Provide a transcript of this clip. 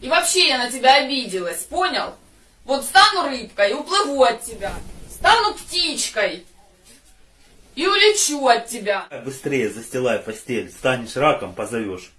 И вообще я на тебя обиделась, понял? Вот стану рыбкой и уплыву от тебя. Стану птичкой и улечу от тебя. Быстрее застилай постель, станешь раком, позовешь.